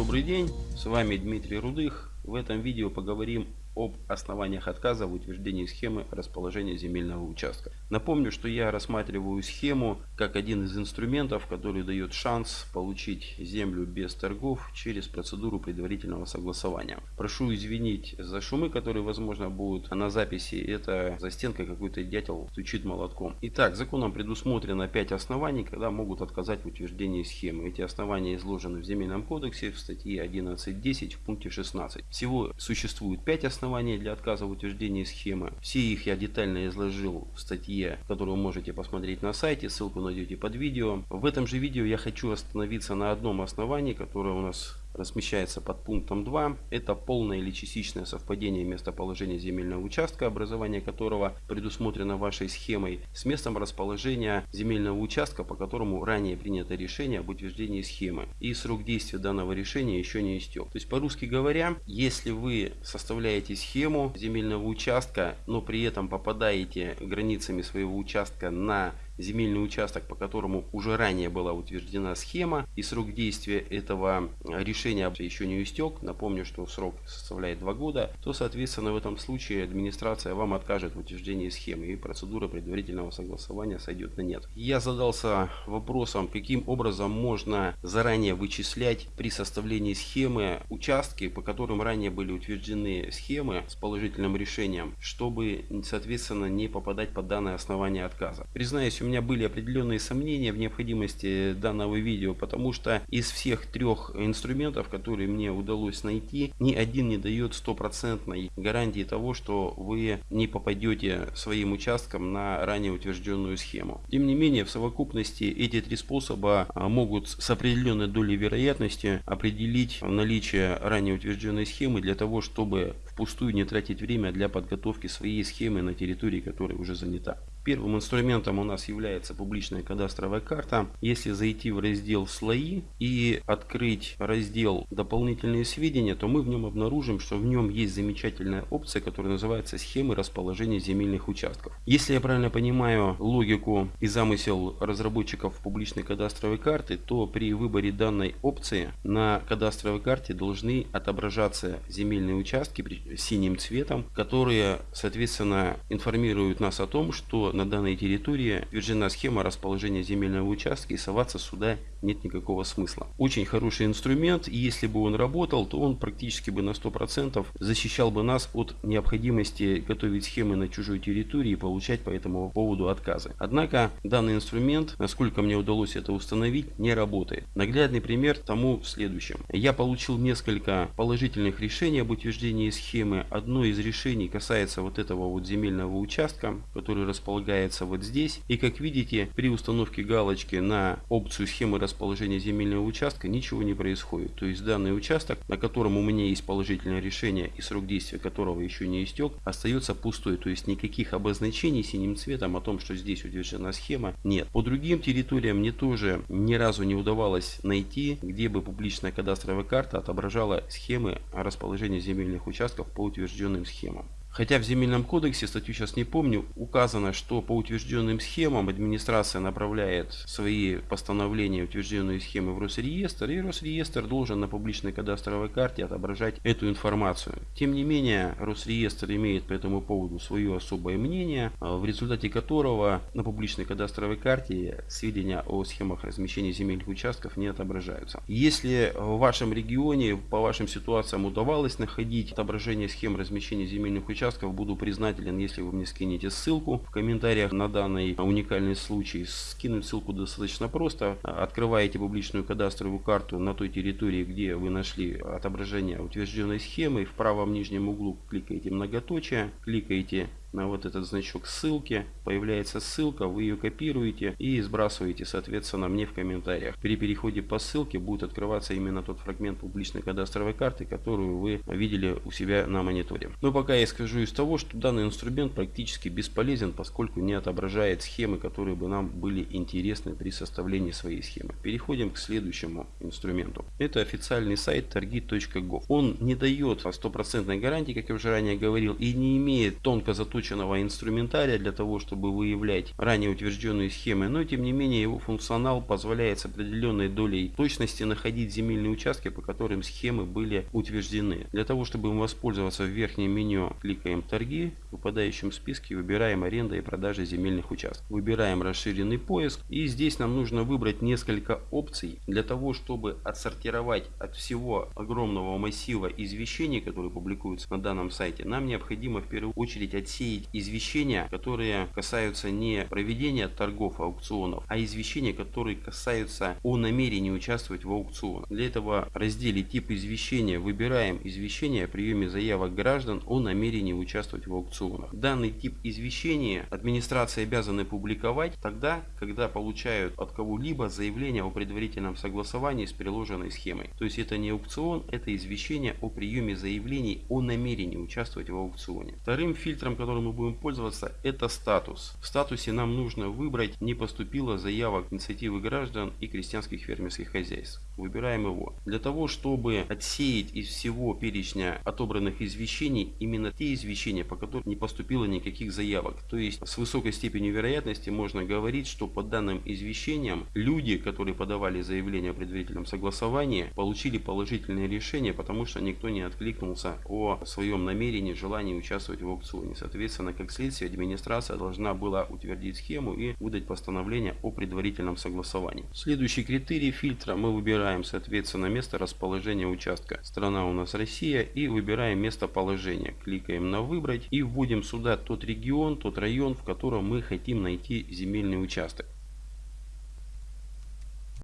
Добрый день, с вами Дмитрий Рудых. В этом видео поговорим об основаниях отказа в утверждении схемы расположения земельного участка. Напомню, что я рассматриваю схему как один из инструментов, который дает шанс получить землю без торгов через процедуру предварительного согласования. Прошу извинить за шумы, которые возможно будут на записи. Это за стенкой какой-то дятел стучит молотком. Итак, законом предусмотрено 5 оснований, когда могут отказать в утверждении схемы. Эти основания изложены в Земельном кодексе в статье 11.10 в пункте 16. Всего существует 5 оснований основания для отказа в утверждении схемы. Все их я детально изложил в статье, которую вы можете посмотреть на сайте, ссылку найдете под видео. В этом же видео я хочу остановиться на одном основании, которое у нас размещается под пунктом 2. Это полное или частичное совпадение местоположения земельного участка, образование которого предусмотрено вашей схемой, с местом расположения земельного участка, по которому ранее принято решение об утверждении схемы. И срок действия данного решения еще не истек. То есть, по-русски говоря, если вы составляете схему земельного участка, но при этом попадаете границами своего участка на земельный участок, по которому уже ранее была утверждена схема и срок действия этого решения еще не истек, напомню, что срок составляет 2 года, то соответственно в этом случае администрация вам откажет в утверждении схемы и процедура предварительного согласования сойдет на нет. Я задался вопросом, каким образом можно заранее вычислять при составлении схемы участки, по которым ранее были утверждены схемы с положительным решением, чтобы соответственно не попадать под данное основание отказа. Признаюсь, у меня были определенные сомнения в необходимости данного видео, потому что из всех трех инструментов, которые мне удалось найти, ни один не дает стопроцентной гарантии того, что вы не попадете своим участком на ранее утвержденную схему. Тем не менее, в совокупности эти три способа а, могут с определенной долей вероятности определить наличие ранее утвержденной схемы для того, чтобы впустую не тратить время для подготовки своей схемы на территории, которая уже занята. Первым инструментом у нас является публичная кадастровая карта. Если зайти в раздел «Слои» и открыть раздел «Дополнительные сведения», то мы в нем обнаружим, что в нем есть замечательная опция, которая называется «Схемы расположения земельных участков». Если я правильно понимаю логику и замысел разработчиков публичной кадастровой карты, то при выборе данной опции на кадастровой карте должны отображаться земельные участки синим цветом, которые, соответственно, информируют нас о том, что на данной территории утверждена схема расположения земельного участка и соваться сюда нет никакого смысла. Очень хороший инструмент, и если бы он работал, то он практически бы на 100% защищал бы нас от необходимости готовить схемы на чужой территории и получать по этому поводу отказы. Однако данный инструмент, насколько мне удалось это установить, не работает. Наглядный пример тому в следующем. Я получил несколько положительных решений об утверждении схемы. Одно из решений касается вот этого вот земельного участка, который располагается вот здесь. И как видите, при установке галочки на опцию схемы расположения земельного участка ничего не происходит. То есть данный участок, на котором у меня есть положительное решение и срок действия которого еще не истек, остается пустой. То есть никаких обозначений синим цветом о том, что здесь утверждена схема, нет. По другим территориям мне тоже ни разу не удавалось найти, где бы публичная кадастровая карта отображала схемы расположения земельных участков по утвержденным схемам. Хотя в земельном кодексе, статью сейчас не помню, указано, что по утвержденным схемам администрация направляет свои постановления утвержденные схемы в Росреестр, и Росреестр должен на публичной кадастровой карте отображать эту информацию. Тем не менее, Росреестр имеет по этому поводу свое особое мнение, а, в результате которого на публичной кадастровой карте сведения о схемах размещения земельных участков не отображаются. Если в вашем регионе, по вашим ситуациям удавалось находить отображение схем размещения земельных участков, участков. Буду признателен, если вы мне скинете ссылку в комментариях на данный уникальный случай. Скинуть ссылку достаточно просто. Открываете публичную кадастровую карту на той территории, где вы нашли отображение утвержденной схемы. В правом нижнем углу кликаете многоточие, кликаете на вот этот значок ссылки. Появляется ссылка, вы ее копируете и сбрасываете, соответственно, мне в комментариях. При переходе по ссылке будет открываться именно тот фрагмент публичной кадастровой карты, которую вы видели у себя на мониторе. Но пока я скажу из того, что данный инструмент практически бесполезен, поскольку не отображает схемы, которые бы нам были интересны при составлении своей схемы. Переходим к следующему инструменту. Это официальный сайт торги.gov. Он не дает стопроцентной гарантии, как я уже ранее говорил, и не имеет тонко заточенных заточенного инструментария для того, чтобы выявлять ранее утвержденные схемы, но тем не менее его функционал позволяет с определенной долей точности находить земельные участки, по которым схемы были утверждены. Для того, чтобы им воспользоваться в верхнем меню, кликаем торги, в выпадающем списке выбираем аренда и продажа земельных участков. Выбираем расширенный поиск и здесь нам нужно выбрать несколько опций для того, чтобы отсортировать от всего огромного массива извещений, которые публикуются на данном сайте. Нам необходимо в первую очередь отсеять извещения, которые касаются не проведения торгов аукционов, а извещения, которые касаются о намерении участвовать в аукционах. Для этого в разделе тип извещения выбираем извещение о приеме заявок граждан о намерении участвовать в аукционах. Данный тип извещения администрация обязана публиковать тогда, когда получают от кого-либо заявление о предварительном согласовании с приложенной схемой. То есть это не аукцион, это извещение о приеме заявлений о намерении участвовать в аукционе. Вторым фильтром, которым мы будем пользоваться, это статус. В статусе нам нужно выбрать не поступило заявок инициативы граждан и крестьянских фермерских хозяйств. Выбираем его. Для того, чтобы отсеять из всего перечня отобранных извещений именно те извещения, по которым не поступило никаких заявок. То есть с высокой степенью вероятности можно говорить, что по данным извещениям люди, которые подавали заявление о предварительном согласовании, получили положительное решение, потому что никто не откликнулся о своем намерении, желании участвовать в аукционе. Соответственно, как следствие, администрация должна была утвердить схему и выдать постановление о предварительном согласовании. Следующий критерий фильтра мы выбираем, соответственно, место расположения участка. Страна у нас Россия и выбираем местоположение. Кликаем на выбрать и вводим сюда тот регион, тот район, в котором мы хотим найти земельный участок.